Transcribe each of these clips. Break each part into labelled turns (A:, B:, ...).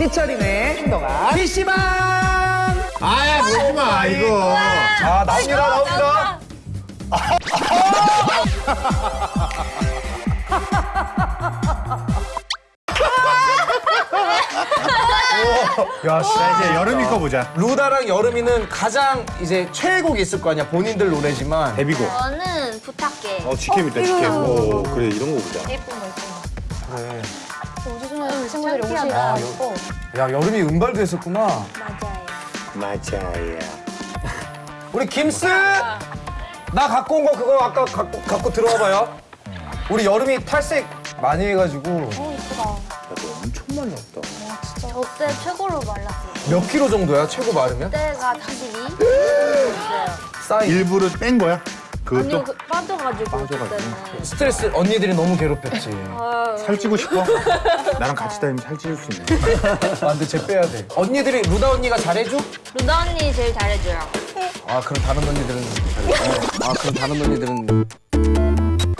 A: 삐처리네 행동아 PC방
B: 아야 보지 마 이거.
A: 자 나옵니다 나옵니다 야, 씨.
B: 자 이제 여름이 거 보자.
A: 루다랑 여름이는 가장 이제 최애곡이 있을 거 아니야 본인들 노래지만
B: 데뷔곡.
C: 저는 부탁해.
B: 어 직캠 있다 직캠. 오 그래 이런 거 보자.
C: 예쁜 거 예쁜 거.
A: 그래
C: 우주소녀 친구들이 옷이
A: 아,
C: 예뻐.
A: 야 여름이 음발도 했었구나
C: 맞아요.
B: 맞아요.
A: 우리 김스 나 갖고 온 거 그거 아까 갖고, 갖고 들어와 봐요 우리 여름이 탈색 많이 해가지고
C: 어 이쁘다.
B: 너 엄청 많이 없다.
C: 저때 최고로 말랐어요.
A: 몇 킬로 정도야 최고 마르면?
C: 그때가 42? 있어요.
A: 사이즈
B: 일부러 뺀 거야? 그것도
C: 아니요, 그, 빠져가지고
B: 빠져가지고.
C: 그때는.
A: 스트레스 언니들이 너무 괴롭혔지
C: 아,
B: 살찌고 싶어? 나랑 같이 다니면 살찌울 수 있네.
A: 아 근데 쟤 빼야 돼 언니들이 루다 언니가 잘해줘?
C: 루다 언니 제일 잘해줘요.
A: 아 그럼 다른 언니들은 잘해 아 그럼 다른 언니들은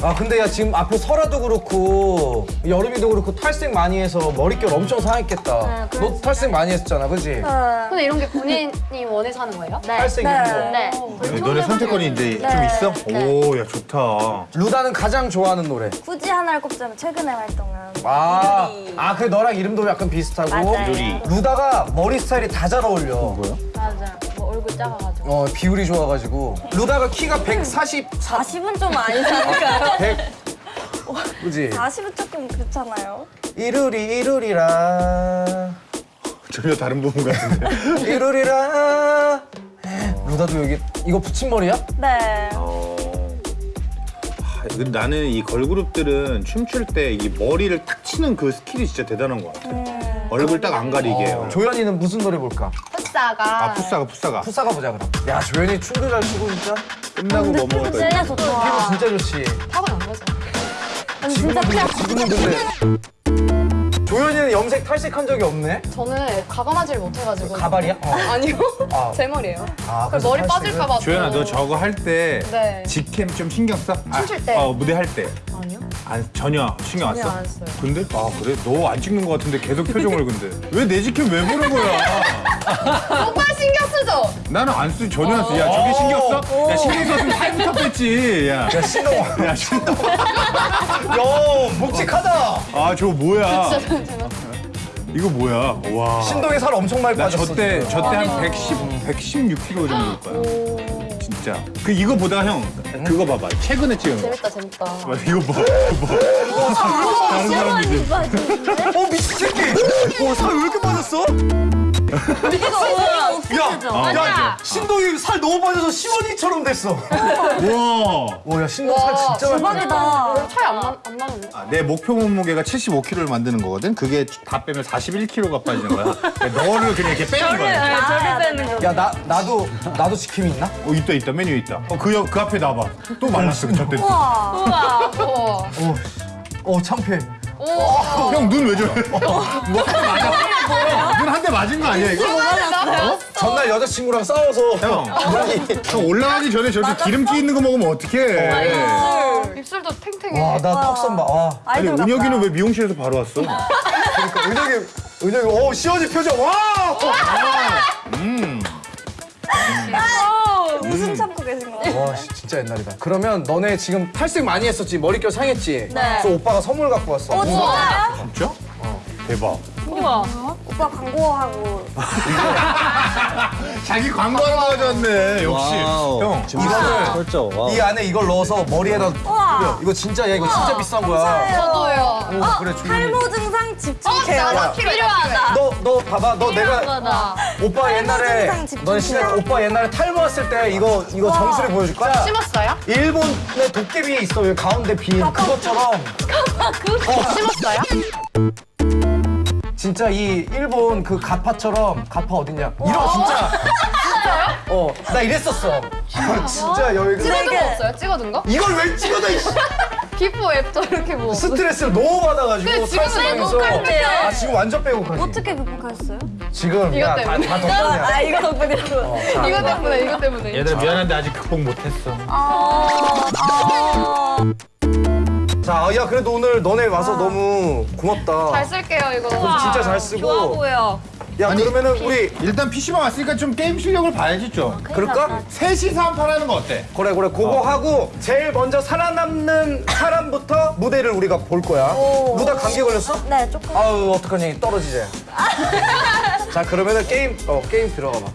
A: 아 근데 야 지금 앞에 설아도 그렇고 여름이도 그렇고 탈색 많이 해서 머릿결 엄청 상했겠다
C: 네.
A: 너 탈색 많이 했잖아 그지?
D: 근데 이런 게 본인이 원해서 하는 거예요?
C: 네.
A: 탈색 이런 거
C: 네.
B: 너네 선택권이 이제 좀 있어? 오 야 좋다.
A: 루다는 가장 좋아하는 노래
E: 굳이 하나를 꼽자면 최근에 활동한
A: 아, 아, 그 너랑 이름도 약간 비슷하고.
E: 맞아요.
A: 루다가 머리 스타일이 다 잘 어울려.
B: 뭐야?
C: 얼굴 작아가지고.
A: 어, 비율이 좋아가지고. 루다가 키가 140,
E: 40은 좀 아니지 않을까요?
A: 100. 그지?
E: 40은 조금 그렇잖아요.
A: 이루리, 이루리라.
B: 전혀 다른 부분 같은데.
A: 이루리라. 루다도 여기, 이거 붙임머리야?
E: 네.
B: 어. 나는 이 걸그룹들은 춤출 때 이 머리를 탁 치는 그 스킬이 진짜 대단한 것 같아. 얼굴 딱 안 가리게 해요.
A: 조연이는 무슨 노래 볼까?
D: 푸싸가
B: 아 푸싸가 푸싸가.
A: 푸사가 보자, 그럼. 야, 조연이 춤도 잘 추고, 진짜.
B: 끝나고 뭐 먹을 거야?
E: 진짜 좋다.
A: 피부 진짜 좋지.
D: 타고난 거죠.
E: 아니 진짜 그냥
A: 지금은 근데. 조연이는 염색 탈색한 적이 없네?
D: 저는 과감하지를 못해가지고
A: 가발이야? 어.
D: 아니요
A: 아.
D: 제 머리예요
A: 아,
D: 그래서 머리? 빠질까봐
B: 조연아 너 저거 할때
D: 네.
B: 직캠 좀 신경 써?
D: 춤출 때.
B: 어 무대 할 때.
D: 아니요
B: 안, 전혀 신경 안 써?
D: 안 써요.
B: 근데? 아 그래? 너 안 찍는 것 같은데 계속 표정을 근데 왜내 직캠 왜 보는 거야?
D: 오빠 신경 쓰죠?
B: 나는 안 쓰, 전혀 안 써. 야 저게 신경 써? 야 신경 썼으면 살부터 뺐지. 야,
A: 야, 신동.
B: 야 신경.
A: 야, 묵직하다.
B: 아 저거 뭐야? 이거 뭐야? 와.
A: 신동에 살 엄청 많이
B: 나
A: 빠졌어.
B: 저때
A: 지금.
B: 저때 한 110, 116kg 정도일 거야. 진짜. 그 이거 보다 형 그거 봐봐. 최근에 찍은 거.
D: 재밌다 재밌다
B: 맞아, 이거 봐. 이거 봐. 다른 사람들이.
A: 어 미친 새끼! 어 살 왜 이렇게 빠졌어? 야, 야, 야, 신동이 살 너무 빠져서 시원이처럼 됐어.
B: 와.
A: 와, 야 신동 살 진짜.
E: 대박이다.
D: 차이 안, 나, 안 나는데?
B: 아, 내 목표 몸무게가 75kg를 만드는 거거든. 그게 다 빼면 41kg가 빠지는 거야. 너를 그냥 이렇게 빼는 거야.
E: 저리 빼는 거.
A: 야, 나 나도 나도 지킴이 있나?
B: 어 있다 있다 메뉴 있다. 어 그 그 앞에 나봐. 또 말랐어 저때. 또.
E: 우와.
D: 우와
A: 어, 어 창피해.
B: 형 눈 왜 저래? 뭐한대 맞아? 눈한 대 맞은 거 아니야 이거?
A: 전날 여자친구랑 싸워서
B: 형, 형 올라가기 전에 저렇게 기름기 있는 거 먹으면 어떡해?
D: 입술도 탱탱해
A: 와, 나 턱선 봐. 와.
B: 아니
E: 아이돌 같다.
B: 은혁이는 왜 미용실에서 바로 왔어?
A: 그러니까 은혁이 은혁이 어 시원이 표정. 와!
B: 음.
E: 어, 웃음 참고 계신 거.
A: 와, 씨, 진짜 옛날이다. 그러면 너네 지금 탈색 많이 했었지? 머릿결 상했지?
E: 네.
A: 그래서 오빠가 선물 갖고 왔어.
E: 어 진짜요?
B: 진짜? 대박.
E: 오빠 광고하고
B: 자기 광고하러 가져왔네. 역시.
F: 와우.
B: 형.
A: 이거를
F: 그렇죠. 와우.
A: 이 안에 이걸 넣어서 머리에다
E: 우와.
A: 뿌려. 이거 진짜 야 이거 진짜 비싼 거야.
D: 저도요
A: 오, 그래 주민이.
E: 탈모 증상 집중 케어.
D: 나도 필요하다
A: 너, 너 봐봐. 너 내가
C: 맞아.
A: 오빠 옛날에 너 진짜 오빠 옛날에 탈모 왔을 때 이거 이거 정수리 보여줄 거야.
D: 심었어요?
A: 일본의 도깨비에 있어. 여기 가운데 빈 그것처럼.
D: 심었어요?
A: 진짜 이 일본 그 가파처럼 가파 어딨냐? 이런 진짜. 진짜요? 어, 나 이랬었어. 진짜 여기
D: 찍어둔 거 없어요? 찍어둔 거?
A: 이걸 왜 찍어다 이
D: 기포 앱도 이렇게 뭐
A: 스트레스를 너무 받아가지고
D: 근데 지금은
E: 빼곡할게요.
A: 아 지금 완전 빼곡하지.
E: 어떻게 극복하셨어요?
A: 지금
D: 이것
A: 야다
D: 때문에.
A: 다 덕분이야.
E: 아 이거 덕분이라고.
D: 이거 때문에 이거 때문에
B: 얘들아 미안한데 아직 극복 못했어.
E: 아, 아.
A: 자, 야 그래도 오늘 너네 와서 너무 고맙다.
D: 잘 쓸게요 이거.
A: 진짜 잘 쓰고.
C: 좋아 보여.
A: 야 그러면은 우리
B: 일단 PC방 왔으니까 좀 게임 실력을 봐야지 좀.
A: 그럴까?
B: 셋이서 한판 하는 거 어때?
A: 그래 그래 그거 하고 제일 먼저 살아남는 사람부터 무대를 우리가 볼 거야.
E: 오.
A: 루다 감기 걸렸어?
E: 네, 조금.
A: 아우 어떡하니 떨어지자. 자 그러면은 게임 어 게임 들어가 봐.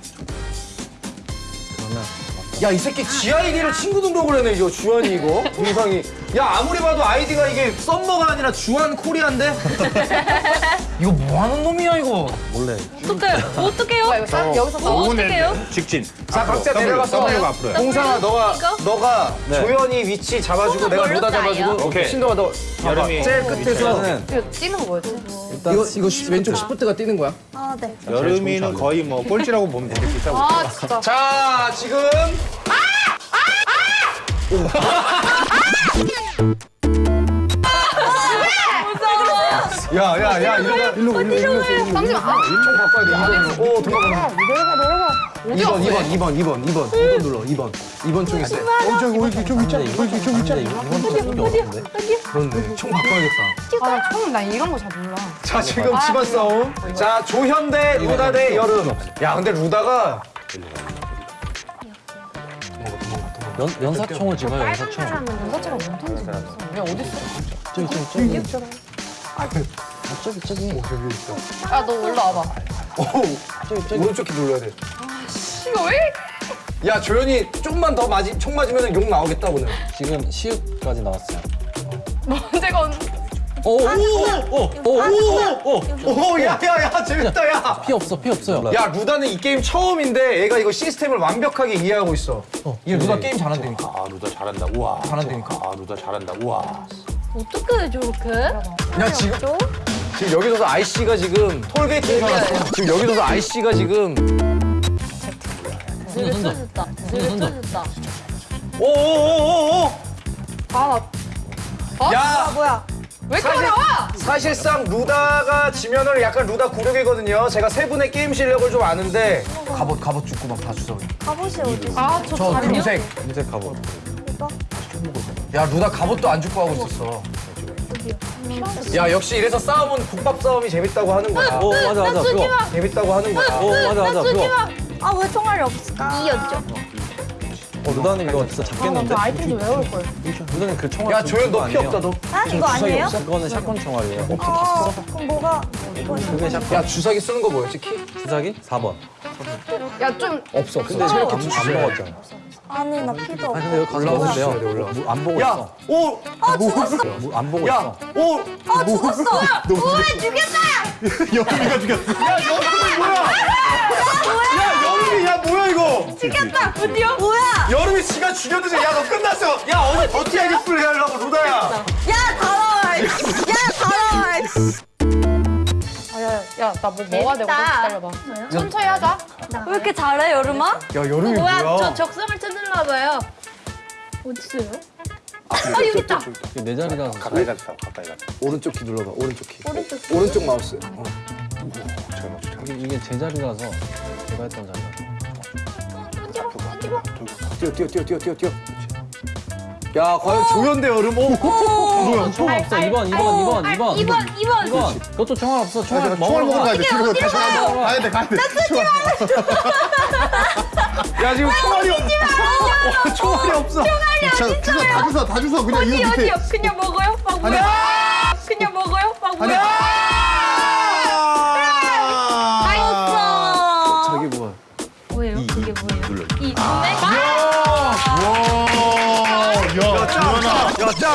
A: 야 이 새끼 지 아이디를 친구 등록을 해놨네 이거 주한이 이거 동상이 야 아무리 봐도 아이디가 이게 썸머가 아니라 주한 코리아인데 이거 뭐 하는 놈이야 이거 몰래
C: 어떡해? 어떡해요?
D: 뭐야, 이거 사, 여기서 싸워?
C: 어떡해요?
B: 직진.
A: 자
B: 앞으로,
A: 각자
B: W,
A: 내려가서
B: W가 앞으로야.
A: 동상아 너가
C: 이거?
A: 너가 조연이 위치 잡아주고 내가 루다 잡아주고
B: 오케이.
A: 신동아 너
B: 여름이
A: 제일 끝에서
D: 이거 찌는 거 뭐였지?
A: 이거 이거 왼쪽 시프트가 뛰는 거야
E: 아, 네.
B: 여름이는 거의 뭐 꼴찌라고 보면 되겠지.
D: 아 진짜.
A: 자 지금 야야야 일로 일로 일로 일로
D: 잠시만. 아,
A: 총 바꿔야 돼오 도망가 내려가 내려가 2번 2번 2번 2번 2번. 2번 눌러 2번. 2번 총 있어.
B: 어, 저기 오른쪽 좀 있잖아. 오른쪽 좀 있잖아.
A: 그런데 총 바꿔야겠다.
D: 아난 이런 거 잘 몰라.
A: 자 지금 집안 싸움. 자 조현 대 루다 대 여름. 야 근데 루다가
F: 연, 연사총을 집어요, 연사총.
D: 연사처럼 못 던지는 거. 야 어디 있어?
F: 저기, 저기, 저기. 아, 저기, 저기.
D: 야너 올라 와봐.
A: 오른쪽 키 눌러야 돼
D: 이거 왜?
A: 야 조현이 조금만 더 맞이 총 맞으면 욕 나오겠다 오늘
F: 지금 시옷까지 나왔어요.
D: 언제가 언?
F: 오, 오, 오, 오, 오, 오, 오.
A: 오야야야 재밌다 야
F: 피 없어, 피 없어요.
A: 야 루다는 이 게임 처음인데 얘가 이거 시스템을 완벽하게 이해하고 있어. 얘 루다 게임 잘한다니까.
B: 아, 루다 잘한다. 우와.
A: 잘한다니까.
B: 아, 루다 잘한다. 우와.
C: 어떡해 저렇게?
A: 야 지금 지금 여기서도 IC가 지금 톨게이트 살았어. 지금 여기서도 IC가 지금
C: 되게 쏘졌다. 되게 쏘졌다.
A: 오오오오오.
D: 아, 나-
A: 야
E: 뭐야?
D: 왜 이렇게
A: 사실-
D: 어려워?
A: 사실상 루다가 지면은 약간 루다 굴욕이거든요. 제가 세 분의 게임 실력을 좀 아는데 갑옷 갑옷 죽고 막 다 주워.
E: 갑옷이 어디 있어?
D: 아 저
A: 저? 금색.
F: 금색 갑옷.
A: 야 루다 갑옷도 안 죽고 하고 있었어. 야 역시 이래서 싸움은 국밥 싸움이 재밌다고 하는 거야.
F: 오, 맞아, 맞아. 그거.
A: 재밌다고 하는 거야.
F: 오, 맞아, 맞아. 그거.
E: 아, 왜 총알이 없을까?
C: 이었죠.
F: 어, 루다님 이거 진짜 잡겠는데?
D: 아이템 좀 외울 걸.
F: 루다님 그 총알. 야좀
A: 조현
F: 그거
A: 너피
F: 아니에요?
A: 없다 너.
E: 아, 이거 아니에요?
F: 그거는 샷건 총알이에요.
E: 어, 그럼 뭐가? 이거
F: 그게 샷건.
A: 야 주사기 쓰는 거 뭐였지 키?
F: 주사기? 4번.
D: 야 좀
A: 없어 없어.
F: 근데 체력이 안 먹었잖아.
E: 아니, 나 피도 없고.
F: 아니, 근데 여기
A: 올라와.
F: 무- 안 보고
A: 야,
F: 있어.
A: 오,
E: 아, 죽었어!
F: 무- 안 보고
A: 야,
F: 있어.
A: 오,
E: 아, 죽었어! 우와, 죽였다!
B: 여름이가 죽였어.
A: 야 여름이 뭐야? 야 여름이 야 뭐야 이거?
E: 죽였다! 드디어? 뭐야?
A: 여름이 지가 죽였는데 야 너 끝났어. 야 어디 더티하게 플레이 하려고 루다야.
E: 야, 다 나와! 야, 다 나와!
D: 야나 뭐 뭐가 되고. 기다려봐. 천천히 하자.
E: 왜 이렇게 잘해, 여름아?
A: 야 여름이
C: 뭐야?
A: 뭐야?
C: 저 적성을 찾았나 봐요. 어딨어요? 아 여기 있다.
F: 내 자리라서.
B: 가까이 가서 가까이 가서.
A: 오른쪽 키 눌러봐. 오른쪽 키.
C: 오른쪽.
A: 오른쪽 마우스. 어.
F: 이게, 이게 제 자리라서 제가 했던 자리라.
A: 뛰어 뛰어 뛰어 뛰어 뛰어 뛰어. 야 과연 조연대 여름 오.
F: 뭐야? 총알 없어. 2번, 2번, 2번, 2번.
C: 2번 2번.
F: 2번. 그것도 총알 없어. 총알 먹으러 가.
B: 가야 돼. 뒤로 다시 가야 돼. 가야 돼. 가야 돼.
A: 야 지금 총알이 없. 어, 총알이 없어.
B: 자, 주워 다 주워 다 주워 그냥
C: 어디
B: 이거 밑에.
C: 어디요? 그냥 먹어요? 막 뭐야? 그냥 먹어요? 막 뭐야?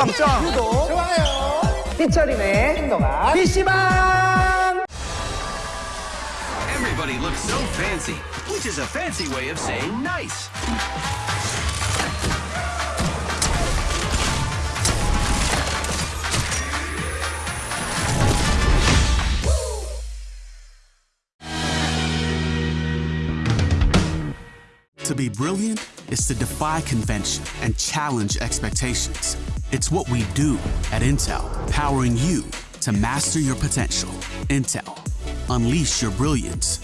A: 야 짱, 짱. 좋아요. 피처링의 신동아 PC방.
G: Everybody looks so fancy, which is a fancy way of saying nice. To be brilliant is to defy convention and challenge expectations. It's what we do at Intel, powering you to master your potential. Intel, unleash your brilliance.